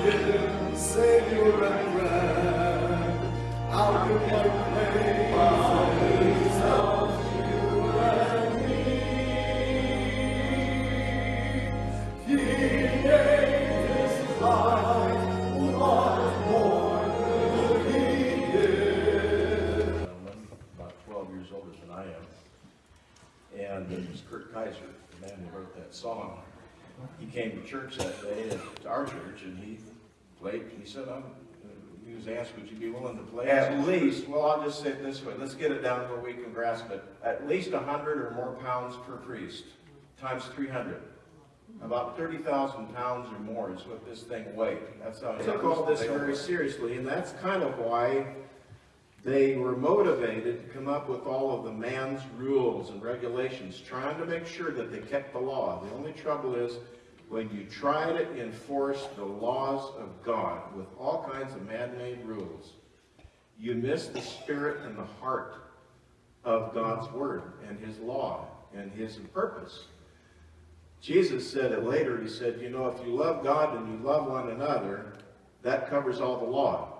Savior and friend, out of your grave. Came to church that day, at our church, and he played, he said, I'm, he was asked, would you be willing to play at least, well, I'll just say it this way, let's get it down where we can grasp it, at least 100 or more pounds per priest, times 300. About 30,000 pounds or more is what this thing weighed. That's how he took all this very seriously, and that's kind of why they were motivated to come up with all of the man's rules and regulations, trying to make sure that they kept the law. The only trouble is when you try to enforce the laws of God with all kinds of man-made rules, you miss the spirit and the heart of God's word and his law and his purpose. Jesus said it later, he said, you know, if you love God and you love one another, that covers all the law.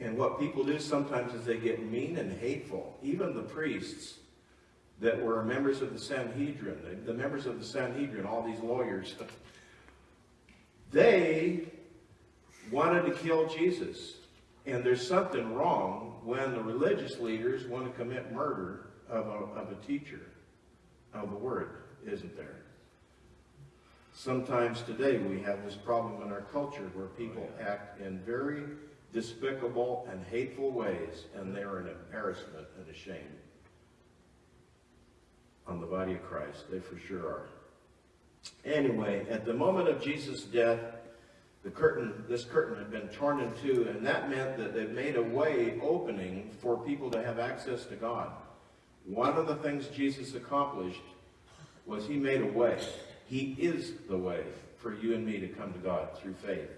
And what people do sometimes is they get mean and hateful. Even the priests that were members of the Sanhedrin, the, the members of the Sanhedrin, all these lawyers, they wanted to kill Jesus. And there's something wrong when the religious leaders want to commit murder of a, of a teacher of the word, isn't there? Sometimes today we have this problem in our culture where people oh, act in very despicable and hateful ways, and they're an embarrassment and a shame on the body of Christ. They for sure are. Anyway, at the moment of Jesus' death, the curtain, this curtain had been torn in two, and that meant that it made a way opening for people to have access to God. One of the things Jesus accomplished was he made a way. He is the way for you and me to come to God through faith.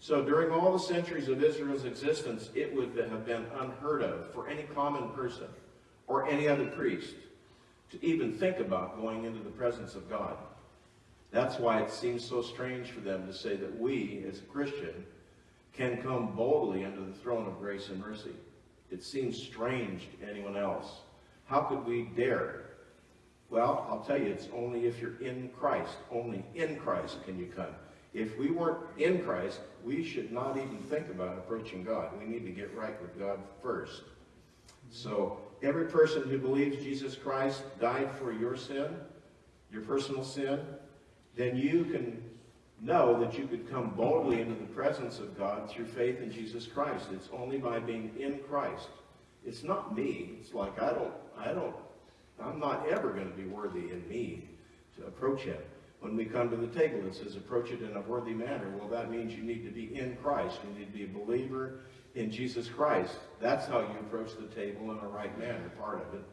So during all the centuries of Israel's existence, it would have been unheard of for any common person or any other priest to even think about going into the presence of God. That's why it seems so strange for them to say that we, as a Christian, can come boldly under the throne of grace and mercy. It seems strange to anyone else. How could we dare? Well, I'll tell you, it's only if you're in Christ. Only in Christ can you come. If we weren't in Christ, we should not even think about approaching God. We need to get right with God first. So every person who believes Jesus Christ died for your sin, your personal sin, then you can know that you could come boldly into the presence of God through faith in Jesus Christ. It's only by being in Christ. It's not me. It's like I don't, I don't, I'm not ever going to be worthy in me to approach him. When we come to the table, it says approach it in a worthy manner. Well, that means you need to be in Christ. You need to be a believer in Jesus Christ. That's how you approach the table in a right manner, part of it.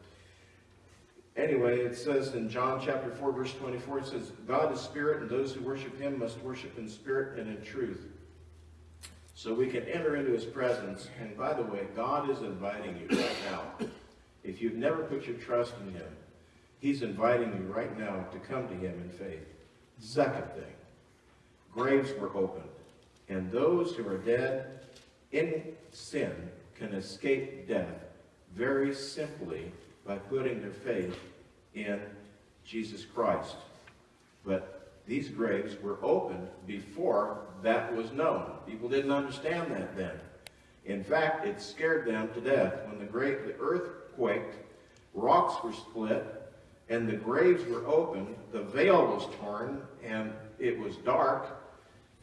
Anyway, it says in John chapter 4, verse 24, it says, God is spirit, and those who worship him must worship in spirit and in truth. So we can enter into his presence. And by the way, God is inviting you right now. If you've never put your trust in him, he's inviting you right now to come to him in faith. Second thing, graves were opened. And those who are dead in sin can escape death very simply by putting their faith in Jesus Christ. But these graves were opened before that was known. People didn't understand that then. In fact, it scared them to death. When the, great, the earth quaked, rocks were split, and the graves were opened, the veil was torn, and it was dark,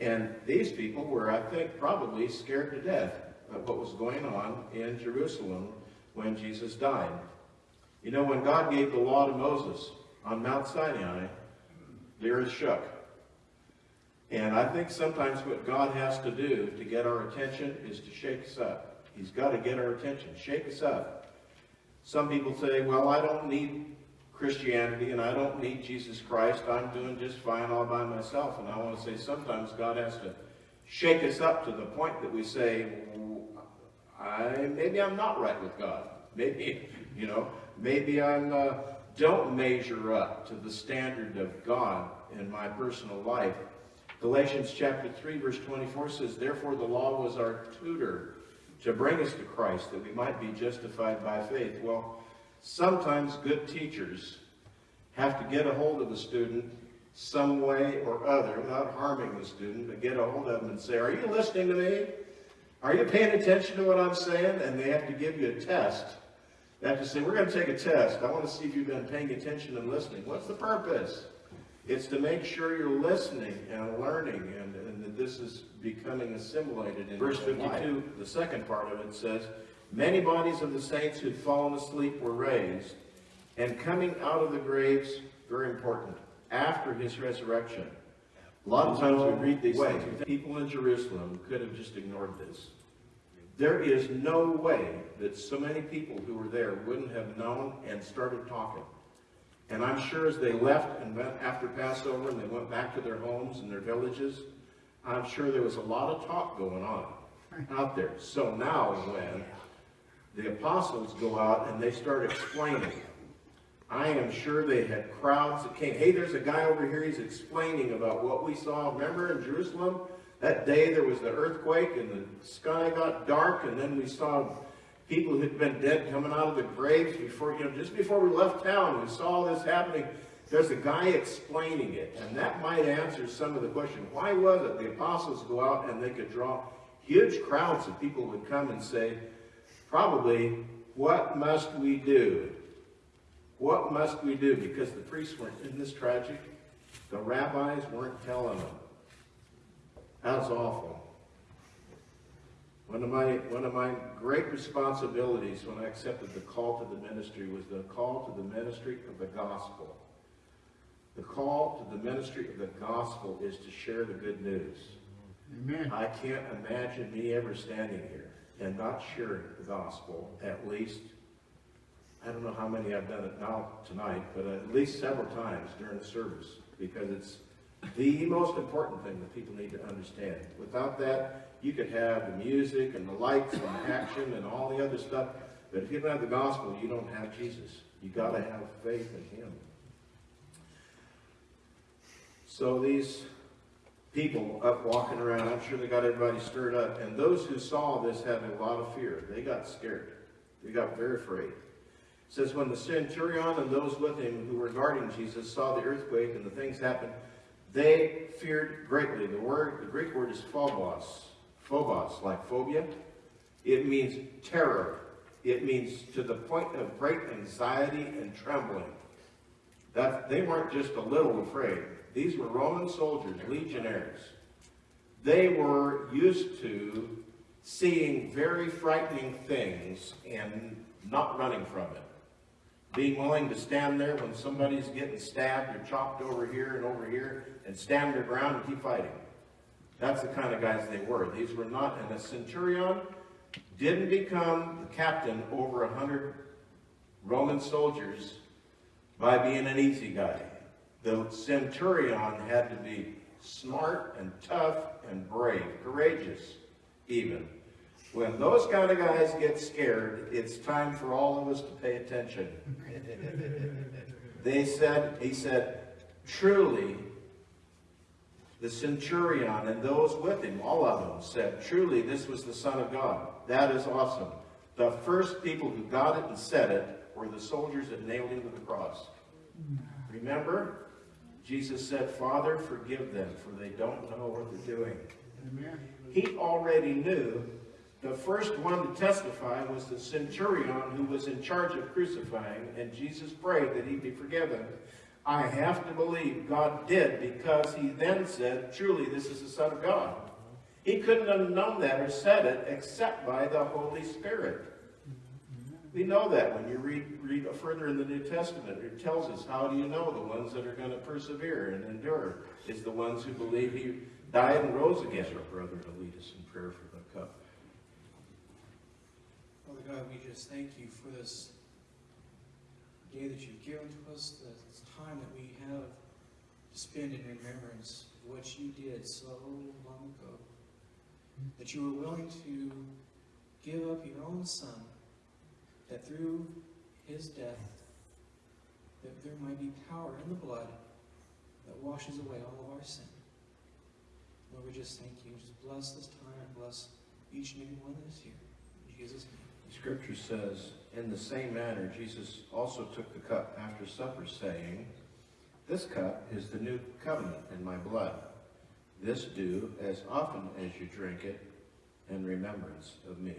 and these people were, I think, probably scared to death of what was going on in Jerusalem when Jesus died. You know, when God gave the law to Moses on Mount Sinai, the earth shook. And I think sometimes what God has to do to get our attention is to shake us up. He's got to get our attention, shake us up. Some people say, well, I don't need Christianity and I don't need Jesus Christ. I'm doing just fine all by myself. And I want to say sometimes God has to shake us up to the point that we say, I, maybe I'm not right with God. Maybe, you know, maybe I'm uh, don't measure up to the standard of God in my personal life. Galatians chapter 3 verse 24 says, Therefore the law was our tutor to bring us to Christ that we might be justified by faith. Well, sometimes good teachers have to get a hold of the student some way or other without harming the student, but get a hold of them and say, are you listening to me? Are you paying attention to what I'm saying? And they have to give you a test. They have to say, we're going to take a test. I want to see if you've been paying attention and listening. What's the purpose? It's to make sure you're listening and learning and, and that this is becoming assimilated in Verse 52, the second part of it says, Many bodies of the saints who had fallen asleep were raised, and coming out of the graves, very important, after his resurrection. A lot of times we read these things, people in Jerusalem could have just ignored this. There is no way that so many people who were there wouldn't have known and started talking. And I'm sure as they left and went after Passover and they went back to their homes and their villages, I'm sure there was a lot of talk going on out there. So now when the apostles go out and they start explaining, I am sure they had crowds that came. Hey, there's a guy over here, he's explaining about what we saw. Remember in Jerusalem? That day there was the earthquake and the sky got dark and then we saw people who had been dead coming out of the graves before, you know, just before we left town, we saw this happening. There's a guy explaining it, and that might answer some of the question. Why was it the apostles go out and they could draw huge crowds of people would come and say, probably, what must we do? What must we do? Because the priests weren't in this tragic. The rabbis weren't telling them. That's awful. One of my one of my great responsibilities when I accepted the call to the ministry was the call to the ministry of the gospel. The call to the ministry of the gospel is to share the good news. Amen. I can't imagine me ever standing here and not sharing the gospel at least I don't know how many I've done it now tonight, but at least several times during the service because it's the most important thing that people need to understand. Without that, you could have the music and the lights and the action and all the other stuff, but if you don't have the gospel, you don't have Jesus. You got to have faith in Him. So these people up walking around, I'm sure they got everybody stirred up, and those who saw this had a lot of fear. They got scared. They got very afraid. It says, when the centurion and those with him who were guarding Jesus saw the earthquake and the things happen, they feared greatly. The word, the Greek word is phobos. Phobos, like phobia. It means terror. It means to the point of great anxiety and trembling. That they weren't just a little afraid. These were Roman soldiers, legionaries. They were used to seeing very frightening things and not running from it being willing to stand there when somebody's getting stabbed or chopped over here and over here and stand their ground and keep fighting. That's the kind of guys they were. These were not, and a centurion didn't become the captain over a hundred Roman soldiers by being an easy guy. The centurion had to be smart and tough and brave, courageous even. When those kind of guys get scared, it's time for all of us to pay attention. they said, he said, truly, the centurion and those with him, all of them, said, truly, this was the Son of God. That is awesome. The first people who got it and said it were the soldiers that nailed him to the cross. Remember? Jesus said, Father, forgive them, for they don't know what they're doing. Amen. He already knew the first one to testify was the centurion who was in charge of crucifying, and Jesus prayed that he be forgiven. I have to believe God did because he then said, truly, this is the Son of God. He couldn't have known that or said it except by the Holy Spirit. We know that when you read, read further in the New Testament. It tells us how do you know the ones that are going to persevere and endure is the ones who believe he died and rose again. Our brother to lead us in prayer for the cup. Father God, we just thank you for this day that you've given to us, this time that we have to spend in remembrance of what you did so long ago. That you were willing to give up your own son, that through his death, that there might be power in the blood that washes away all of our sin. Lord, we just thank you. Just bless this time and bless each and every one that is here. In Jesus' name. Scripture says, In the same manner, Jesus also took the cup after supper, saying, This cup is the new covenant in my blood. This do as often as you drink it in remembrance of me.